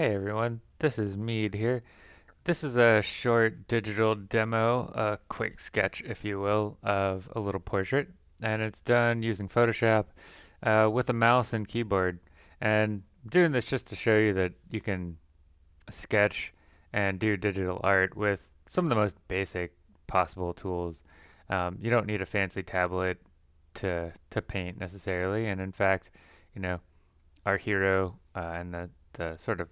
Hey everyone, this is Mead here. This is a short digital demo, a quick sketch, if you will, of a little portrait. And it's done using Photoshop uh, with a mouse and keyboard. And I'm doing this just to show you that you can sketch and do digital art with some of the most basic possible tools. Um, you don't need a fancy tablet to, to paint necessarily. And in fact, you know, our hero uh, and the, the sort of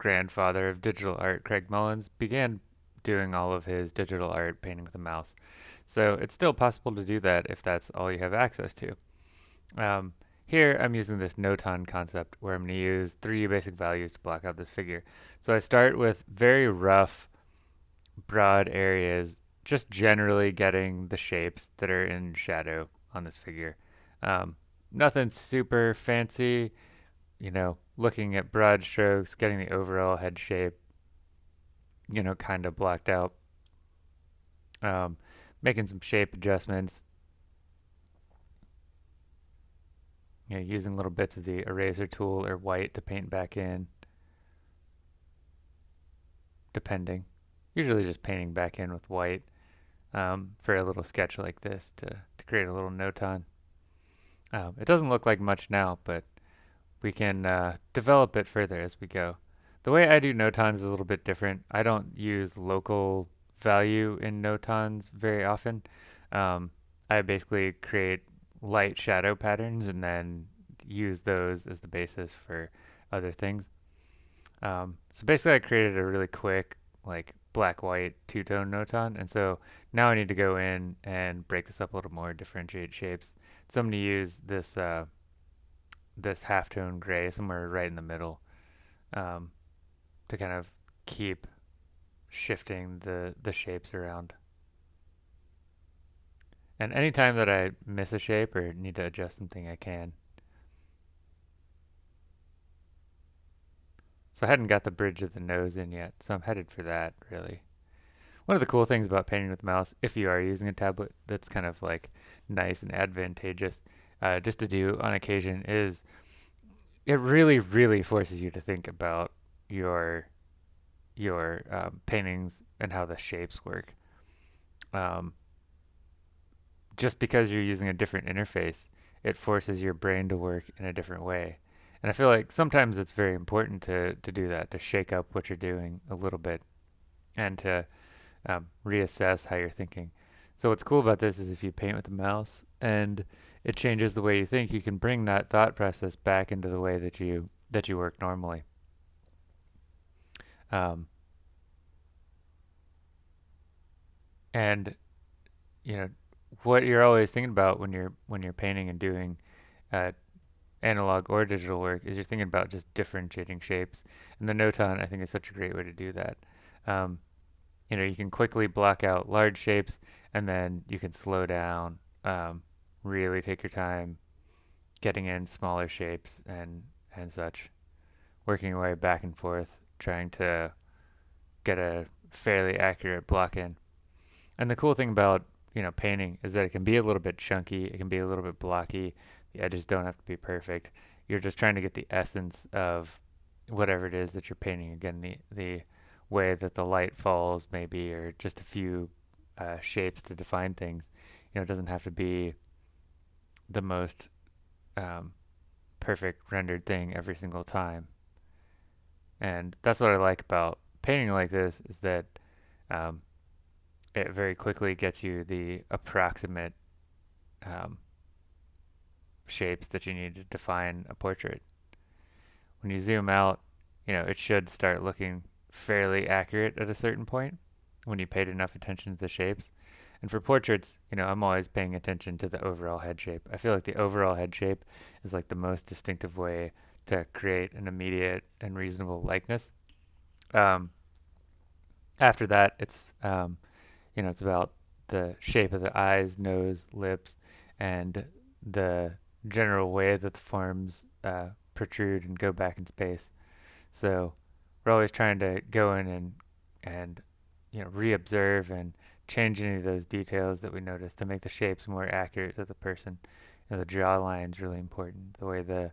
grandfather of digital art, Craig Mullins, began doing all of his digital art painting with a mouse. So it's still possible to do that if that's all you have access to. Um, here I'm using this notan concept where I'm going to use three basic values to block out this figure. So I start with very rough, broad areas, just generally getting the shapes that are in shadow on this figure. Um, nothing super fancy, you know, looking at broad strokes, getting the overall head shape, you know, kind of blocked out. Um, making some shape adjustments. You know, using little bits of the eraser tool or white to paint back in, depending. Usually just painting back in with white um, for a little sketch like this to, to create a little notan. Um, it doesn't look like much now, but we can uh, develop it further as we go. The way I do notans is a little bit different. I don't use local value in notans very often. Um, I basically create light shadow patterns and then use those as the basis for other things. Um, so basically I created a really quick like black white two-tone notan and so now I need to go in and break this up a little more differentiate shapes so I'm going to use this uh, this halftone gray somewhere right in the middle um, to kind of keep shifting the, the shapes around. And anytime that I miss a shape or need to adjust something, I can. So I hadn't got the bridge of the nose in yet, so I'm headed for that, really. One of the cool things about painting with mouse, if you are using a tablet that's kind of like nice and advantageous, uh, just to do on occasion is it really, really forces you to think about your your um, paintings and how the shapes work. Um, just because you're using a different interface, it forces your brain to work in a different way. And I feel like sometimes it's very important to, to do that, to shake up what you're doing a little bit and to um, reassess how you're thinking. So what's cool about this is if you paint with the mouse and it changes the way you think, you can bring that thought process back into the way that you that you work normally. Um, and you know what you're always thinking about when you're when you're painting and doing uh, analog or digital work is you're thinking about just differentiating shapes. And the Notan I think is such a great way to do that. Um, you know, you can quickly block out large shapes and then you can slow down um, really take your time getting in smaller shapes and and such working your way back and forth trying to get a fairly accurate block in. And the cool thing about you know painting is that it can be a little bit chunky it can be a little bit blocky the edges don't have to be perfect. You're just trying to get the essence of whatever it is that you're painting. Again the the way that the light falls maybe or just a few uh, shapes to define things you know it doesn't have to be the most um, perfect rendered thing every single time. And that's what I like about painting like this is that um, it very quickly gets you the approximate um, shapes that you need to define a portrait. When you zoom out, you know, it should start looking fairly accurate at a certain point when you paid enough attention to the shapes. And for portraits, you know, I'm always paying attention to the overall head shape. I feel like the overall head shape is like the most distinctive way to create an immediate and reasonable likeness. Um, after that, it's, um, you know, it's about the shape of the eyes, nose, lips, and the general way that the forms uh, protrude and go back in space. So we're always trying to go in and, and you know, re-observe and change any of those details that we notice to make the shapes more accurate to the person. You know, the jawline is really important, the way the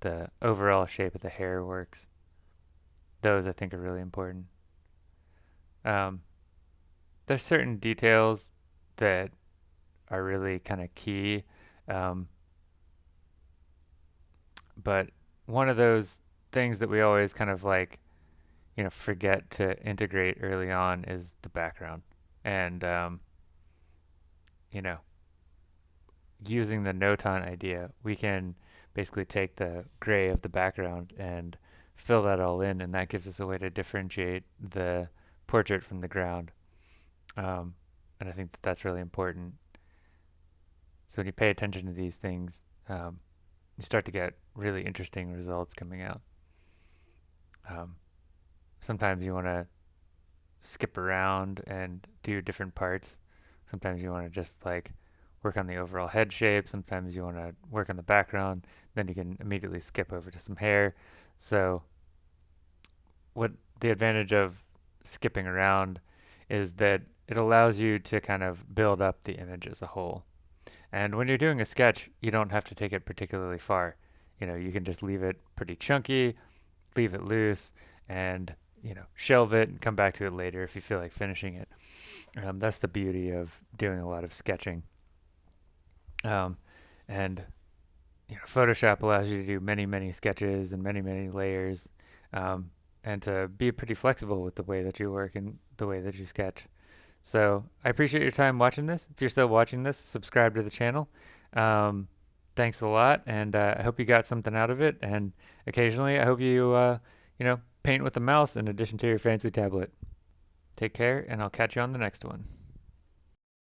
the overall shape of the hair works. those I think are really important. Um, there's certain details that are really kind of key, um, but one of those things that we always kind of like, you know, forget to integrate early on is the background. And, um, you know, using the notan idea, we can basically take the gray of the background and fill that all in, and that gives us a way to differentiate the portrait from the ground. Um, and I think that that's really important. So when you pay attention to these things, um, you start to get really interesting results coming out. Um, sometimes you want to skip around and do different parts. Sometimes you want to just like work on the overall head shape. Sometimes you want to work on the background. Then you can immediately skip over to some hair. So what the advantage of skipping around is that it allows you to kind of build up the image as a whole. And when you're doing a sketch, you don't have to take it particularly far. You know, you can just leave it pretty chunky, leave it loose, and you know, shelve it and come back to it later if you feel like finishing it. Um, that's the beauty of doing a lot of sketching. Um, and you know, Photoshop allows you to do many, many sketches and many, many layers, um, and to be pretty flexible with the way that you work and the way that you sketch. So I appreciate your time watching this. If you're still watching this, subscribe to the channel. Um, thanks a lot, and uh, I hope you got something out of it. And occasionally, I hope you, uh, you know, paint with a mouse in addition to your fancy tablet. Take care, and I'll catch you on the next one.